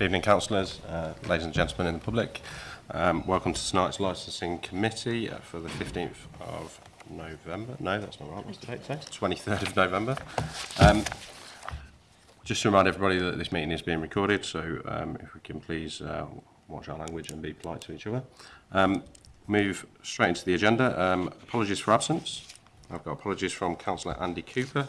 Good evening, councillors, uh, ladies and gentlemen in the public. Um, welcome to tonight's licensing committee uh, for the 15th of November. No, that's not right. What's the date today? 23rd of November. Um, just to remind everybody that this meeting is being recorded, so um, if we can please uh, watch our language and be polite to each other. Um, move straight into the agenda. Um, apologies for absence. I've got apologies from Councillor Andy Cooper,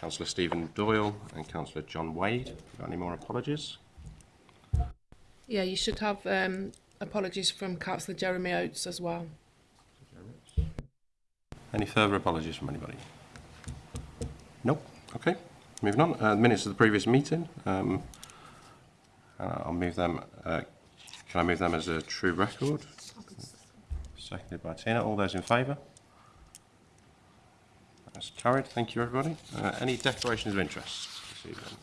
Councillor Stephen Doyle, and Councillor John Wade. Got any more apologies? Yeah, you should have um, apologies from Councillor Jeremy Oates as well. Any further apologies from anybody? Nope. Okay. Moving on. Uh, minutes of the previous meeting. Um, I'll move them. Uh, can I move them as a true record? Seconded by Tina. All those in favour? That's carried. Thank you, everybody. Uh, any declarations of interest this evening?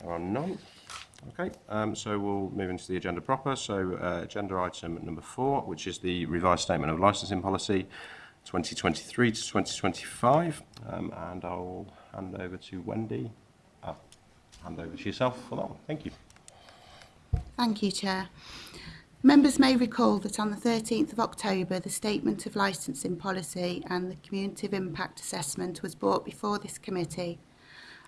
There are none. Okay, um, so we'll move into the agenda proper. So uh, agenda item number four, which is the revised statement of licensing policy 2023 to 2025. Um, and I'll hand over to Wendy. Uh, hand over to yourself for that one. Thank you. Thank you, Chair. Members may recall that on the 13th of October, the Statement of Licensing Policy and the Community Impact Assessment was brought before this committee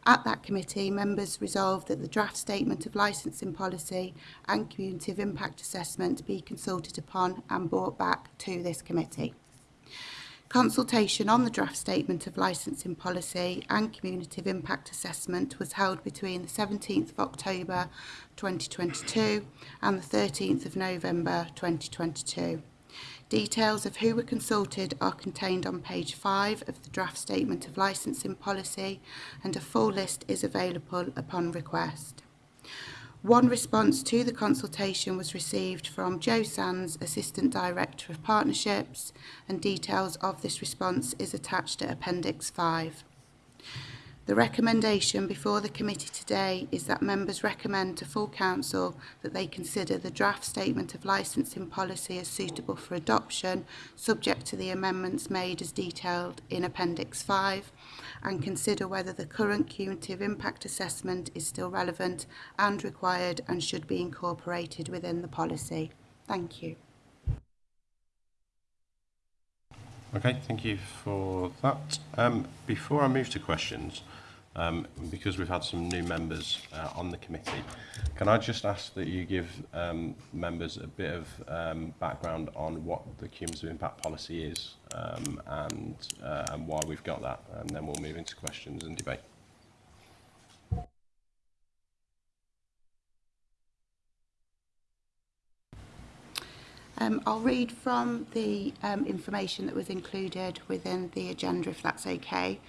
At that committee, members resolved that the draft statement of licensing policy and community of impact assessment be consulted upon and brought back to this committee. Consultation on the draft statement of licensing policy and community of impact assessment was held between the 17th of October 2022 and the 13th of November 2022. Details of who were consulted are contained on page 5 of the draft statement of licensing policy and a full list is available upon request. One response to the consultation was received from Joe Sands, Assistant Director of Partnerships, and details of this response is attached at Appendix 5. The recommendation before the committee today is that members recommend to full council that they consider the draft statement of licensing policy as suitable for adoption subject to the amendments made as detailed in appendix 5 and consider whether the current cumulative impact assessment is still relevant and required and should be incorporated within the policy. Thank you. Okay, thank you for that. Um, before I move to questions, um, because we've had some new members uh, on the committee, can I just ask that you give um, members a bit of um, background on what the cumulative impact policy is um, and, uh, and why we've got that, and then we'll move into questions and debate. Um, I'll read from the um, information that was included within the agenda, if that's okay.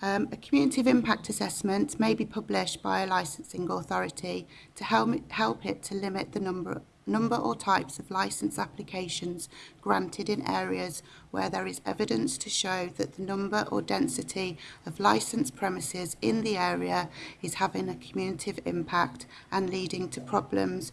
Um, a community of impact assessment may be published by a licensing authority to help, help it to limit the number, number or types of license applications granted in areas where there is evidence to show that the number or density of licensed premises in the area is having a cumulative impact and leading to problems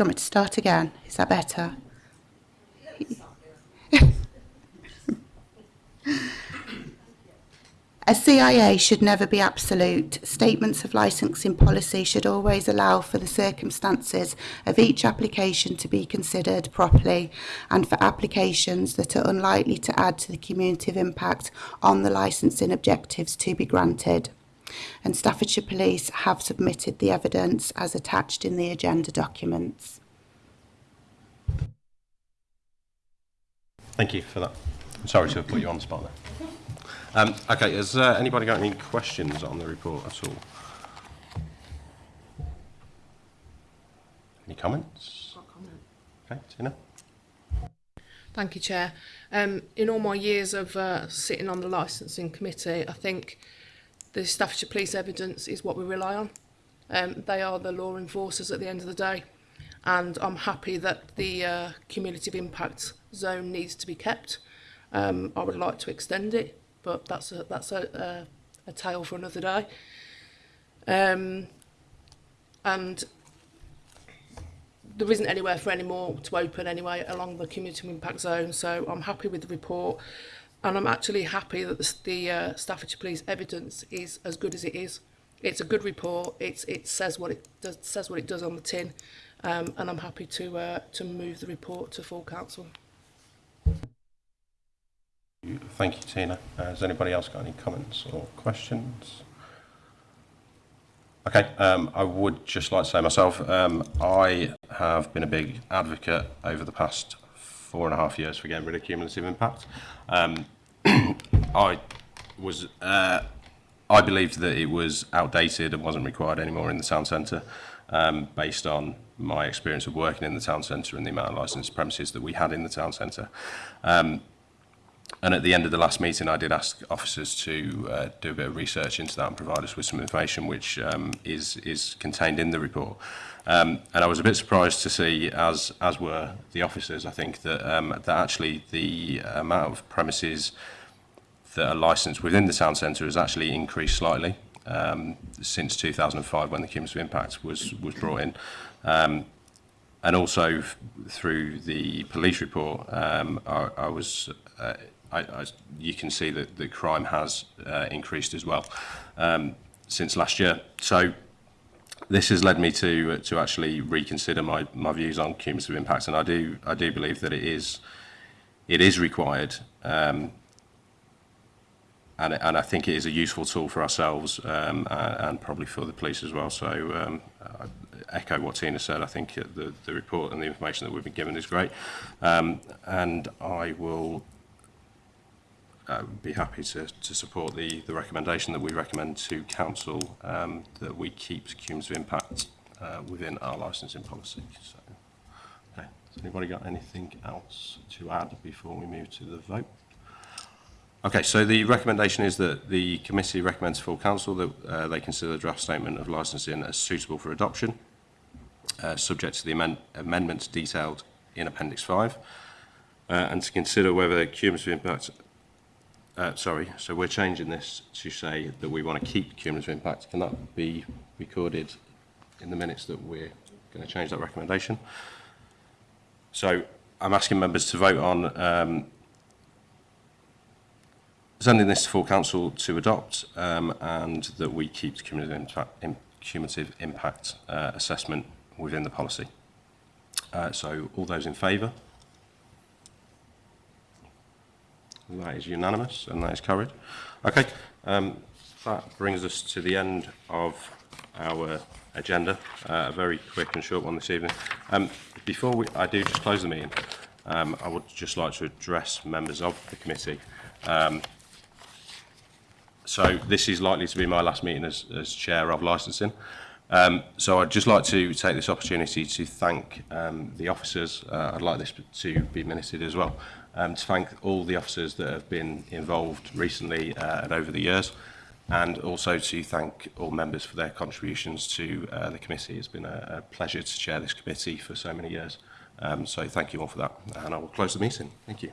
Do you want me to start again? Is that better? A CIA should never be absolute. Statements of licensing policy should always allow for the circumstances of each application to be considered properly and for applications that are unlikely to add to the cumulative impact on the licensing objectives to be granted. and Staffordshire Police have submitted the evidence as attached in the agenda documents. Thank you for that. I'm sorry to have put you on the spot there. Um, okay, has uh, anybody got any questions on the report at all? Any comments? Okay, Tina. Thank you, Chair. Um, in all my years of uh, sitting on the licensing committee, I think the Staffordshire Police evidence is what we rely on. Um, they are the law enforcers at the end of the day. And I'm happy that the uh, community of impact zone needs to be kept. Um, I would like to extend it, but that's a, that's a, a, a tale for another day. Um, and there isn't anywhere for any more to open anyway along the community impact zone, so I'm happy with the report. And I'm actually happy that the, the uh, Staffordshire Police evidence is as good as it is. It's a good report. It's, it says what it does, says what it does on the tin, um, and I'm happy to uh, to move the report to full council. Thank you, Tina. Uh, has anybody else got any comments or questions? Okay, um, I would just like to say myself, um, I have been a big advocate over the past four and a half years for getting rid of cumulative impact. Um, I was uh, I believed that it was outdated and wasn't required anymore in the town centre, um, based on my experience of working in the town centre and the amount of licensed premises that we had in the town centre. Um, And at the end of the last meeting, I did ask officers to uh, do a bit of research into that and provide us with some information which um, is, is contained in the report. Um, and I was a bit surprised to see, as, as were the officers, I think, that, um, that actually the amount of premises that are licensed within the town centre has actually increased slightly um, since 2005 when the cumulative impact was, was brought in. Um, and also through the police report, um, I, I was uh, I, I, you can see that the crime has uh, increased as well um, since last year. So this has led me to uh, to actually reconsider my my views on cumulative impacts, and I do I do believe that it is it is required. Um, and, and I think it is a useful tool for ourselves um, and, and probably for the police as well. So um, I echo what Tina said. I think uh, the, the report and the information that we've been given is great. Um, and I will uh, be happy to, to support the, the recommendation that we recommend to Council um, that we keep cumulative impact uh, within our licensing policy. So, okay. Has anybody got anything else to add before we move to the vote? Okay, so the recommendation is that the committee recommends full council that uh, they consider the draft statement of licensing as suitable for adoption, uh, subject to the amend amendments detailed in Appendix 5, uh, and to consider whether cumulative impact Uh, sorry, so we're changing this to say that we want to keep cumulative impact. Can that be recorded in the minutes that we're going to change that recommendation? So I'm asking members to vote on um, sending this to full council to adopt um, and that we keep cumulative impact, in, cumulative impact uh, assessment within the policy. Uh, so all those in favour? And that is unanimous and that is carried. Okay, um, that brings us to the end of our agenda. Uh, a very quick and short one this evening. Um, before we, I do just close the meeting, um, I would just like to address members of the committee. Um, so this is likely to be my last meeting as, as chair of licensing. Um, so I'd just like to take this opportunity to thank um, the officers. Uh, I'd like this to be ministered as well. Um, to thank all the officers that have been involved recently uh, and over the years. And also to thank all members for their contributions to uh, the committee. It's been a, a pleasure to chair this committee for so many years. Um, so thank you all for that. And I will close the meeting. Thank you.